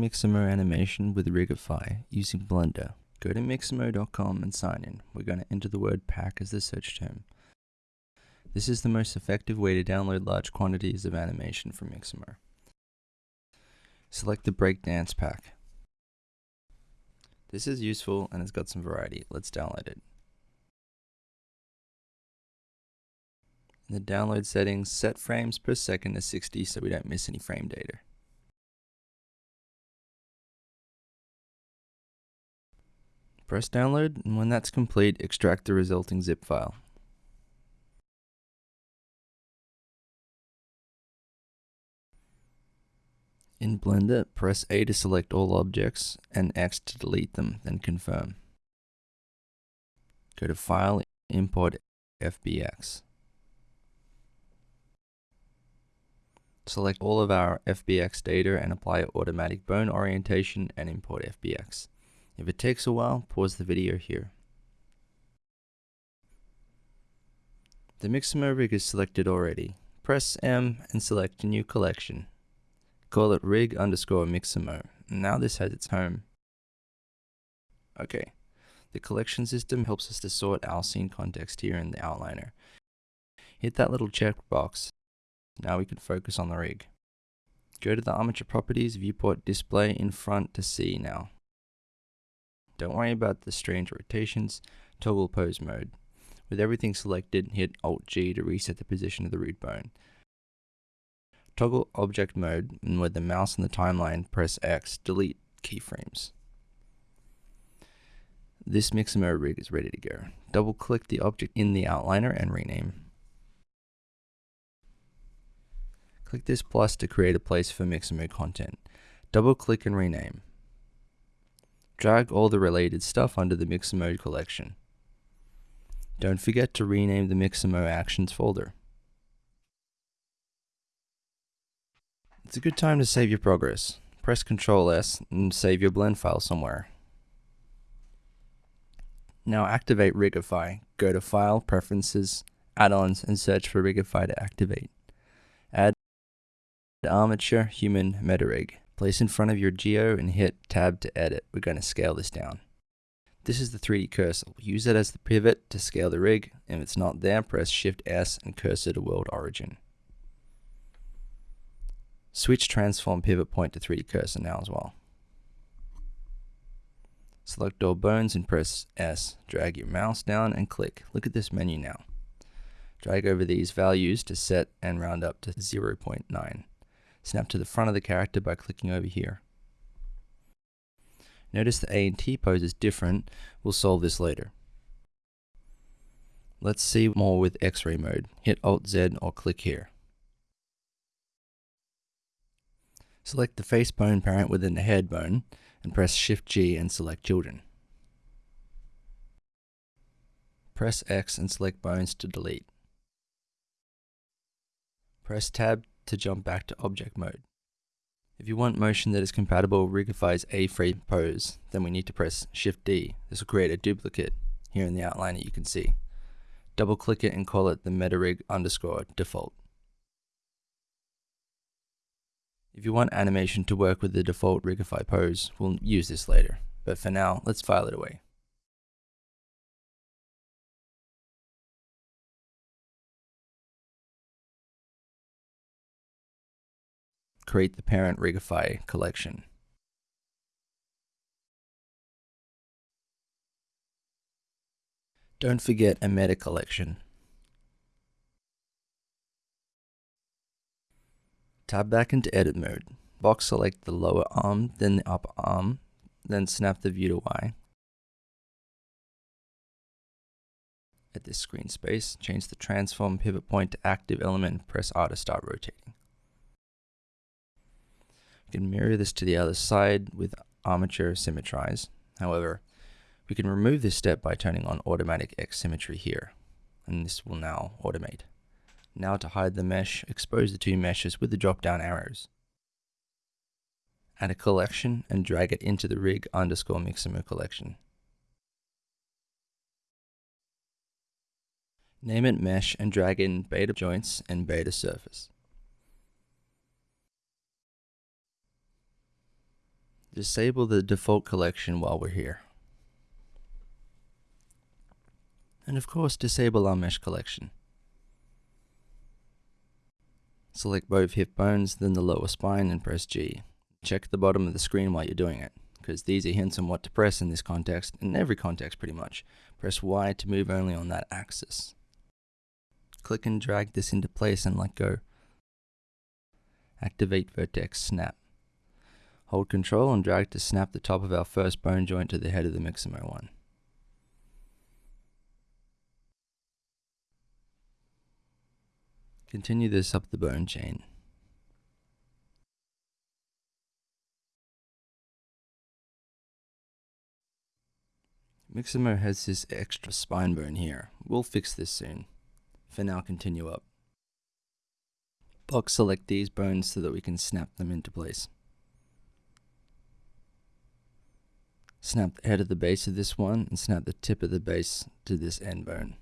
Mixamo animation with Rigify using Blender. Go to mixamo.com and sign in. We're going to enter the word pack as the search term. This is the most effective way to download large quantities of animation from Mixamo. Select the breakdance pack. This is useful and it's got some variety. Let's download it. In the download settings, set frames per second to 60 so we don't miss any frame data. Press download, and when that's complete, extract the resulting zip file. In Blender, press A to select all objects and X to delete them, then confirm. Go to File, Import FBX. Select all of our FBX data and apply automatic bone orientation and import FBX. If it takes a while, pause the video here. The Mixamo rig is selected already. Press M and select a new collection. Call it rig underscore mixamo. Now this has its home. Okay, the collection system helps us to sort our scene context here in the outliner. Hit that little checkbox. Now we can focus on the rig. Go to the armature properties viewport display in front to see now. Don't worry about the strange rotations, toggle pose mode. With everything selected, hit Alt G to reset the position of the root bone. Toggle object mode, and with the mouse on the timeline, press X, delete keyframes. This Mixamo rig is ready to go. Double click the object in the outliner and rename. Click this plus to create a place for Mixamo content. Double click and rename. Drag all the related stuff under the Mixamo collection. Don't forget to rename the Mixamo Actions folder. It's a good time to save your progress. Press Ctrl S and save your blend file somewhere. Now activate Rigify. Go to File, Preferences, Add-ons, and search for Rigify to activate. Add Armature Human MetaRig. Place in front of your geo and hit Tab to edit. We're going to scale this down. This is the 3D cursor. Use it as the pivot to scale the rig. If it's not there, press Shift S and cursor to world origin. Switch transform pivot point to 3D cursor now as well. Select all bones and press S. Drag your mouse down and click. Look at this menu now. Drag over these values to set and round up to 0.9. Snap to the front of the character by clicking over here. Notice the A and T pose is different. We'll solve this later. Let's see more with X-ray mode. Hit Alt Z or click here. Select the face bone parent within the head bone and press Shift G and select Children. Press X and select bones to delete. Press Tab to jump back to object mode. If you want motion that is compatible with Rigify's A-frame pose, then we need to press Shift D. This will create a duplicate here in the outliner that you can see. Double click it and call it the MetaRig underscore default. If you want animation to work with the default Rigify pose, we'll use this later. But for now, let's file it away. Create the parent Rigify collection. Don't forget a meta collection. Tab back into edit mode. Box select the lower arm, then the upper arm, then snap the view to Y. At this screen space, change the transform pivot point to active element and press R to start rotating. You can mirror this to the other side with armature symmetrize. However, we can remove this step by turning on automatic X symmetry here, and this will now automate. Now to hide the mesh, expose the two meshes with the drop down arrows. Add a collection and drag it into the rig underscore Mixamo collection. Name it mesh and drag in beta joints and beta surface. Disable the default collection while we're here. And of course, disable our mesh collection. Select both hip bones, then the lower spine and press G. Check the bottom of the screen while you're doing it, because these are hints on what to press in this context, in every context pretty much. Press Y to move only on that axis. Click and drag this into place and let go. Activate vertex snap. Hold control and drag to snap the top of our first bone joint to the head of the Mixamo one. Continue this up the bone chain. Mixamo has this extra spine bone here. We'll fix this soon. For now, continue up. Box select these bones so that we can snap them into place. Snap the head of the base of this one and snap the tip of the base to this end bone.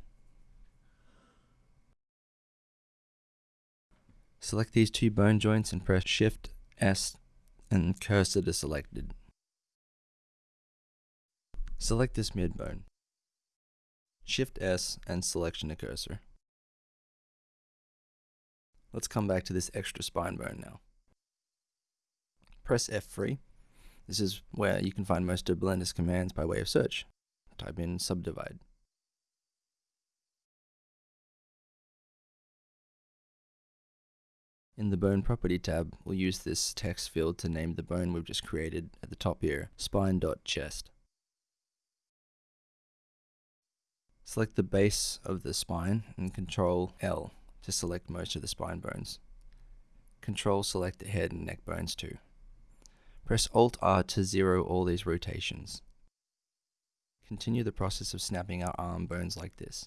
Select these two bone joints and press Shift S and cursor to selected. Select this mid bone. Shift S and selection to cursor. Let's come back to this extra spine bone now. Press F3. This is where you can find most of Blender's commands by way of search. Type in subdivide. In the Bone Property tab, we'll use this text field to name the bone we've just created at the top here, spine.chest. Select the base of the spine and Control L to select most of the spine bones. Control select the head and neck bones too. Press Alt R to zero all these rotations. Continue the process of snapping our arm bones like this.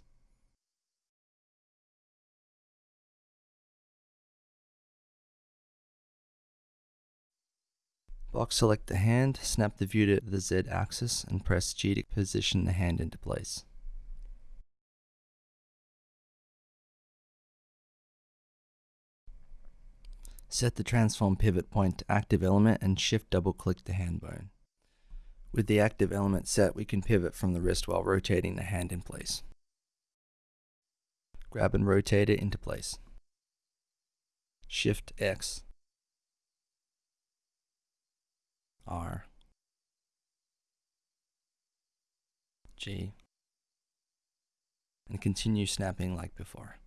Box select the hand, snap the view to the Z axis, and press G to position the hand into place. Set the transform pivot point to active element and shift double click the hand bone. With the active element set, we can pivot from the wrist while rotating the hand in place. Grab and rotate it into place. Shift X R G and continue snapping like before.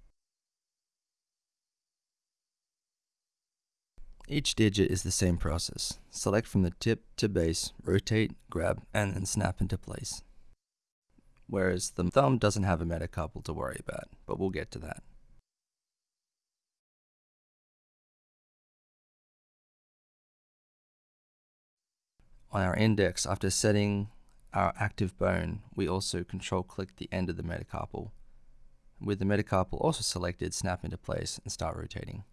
Each digit is the same process. Select from the tip to base, rotate, grab, and then snap into place. Whereas the thumb doesn't have a metacarpal to worry about, but we'll get to that. On our index, after setting our active bone, we also control click the end of the metacarpal. With the metacarpal also selected, snap into place and start rotating.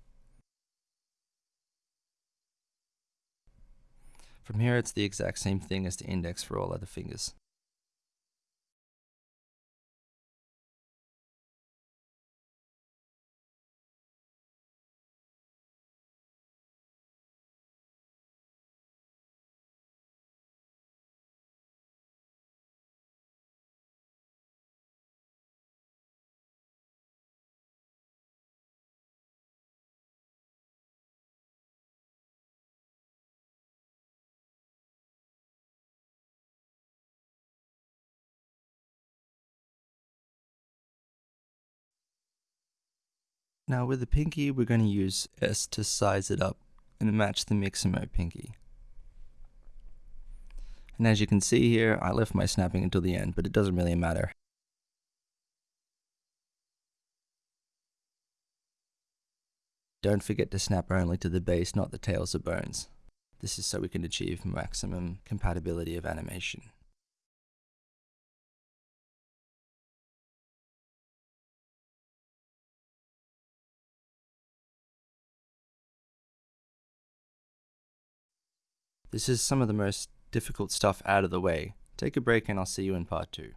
From here, it's the exact same thing as the index for all other fingers. Now with the pinky, we're going to use S to size it up and match the Mixamo pinky. And as you can see here, I left my snapping until the end, but it doesn't really matter. Don't forget to snap only to the base, not the tails or bones. This is so we can achieve maximum compatibility of animation. This is some of the most difficult stuff out of the way. Take a break and I'll see you in part 2.